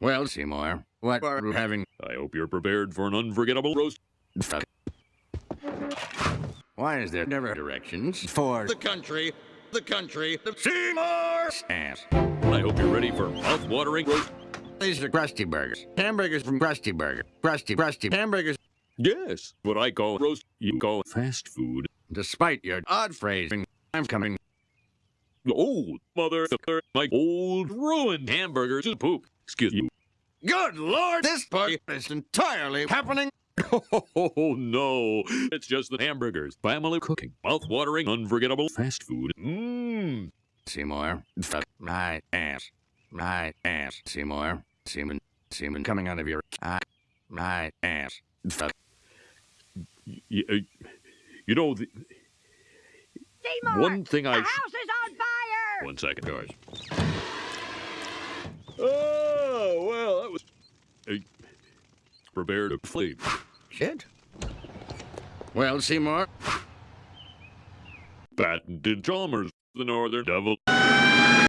Well, Seymour, what are we having? I hope you're prepared for an unforgettable roast. Fuck. Why is there never directions for The country, the country, the Seymour's ass? I hope you're ready for mouth-watering roast. These are Krusty Burgers. Hamburgers from Krusty Burger. Krusty, Krusty hamburgers. Yes, what I call roast, you call fast food. Despite your odd phrasing, I'm coming. Oh, mother, my old ruined hamburgers is poop. Excuse you. Good Lord, this party is entirely happening. Oh no, it's just the hamburgers. Family cooking, mouth-watering, unforgettable fast food. Mmm. Seymour, fuck my ass. My ass. Seymour, semen, semen coming out of your eye. My ass. Fuck. You, you know, the, Seymour! one thing the I. house is on fire! One second, George. Oh, well, that was. Uh, prepared to flee. Shit. Well, Seymour, Patented Chalmers, the Northern Devil.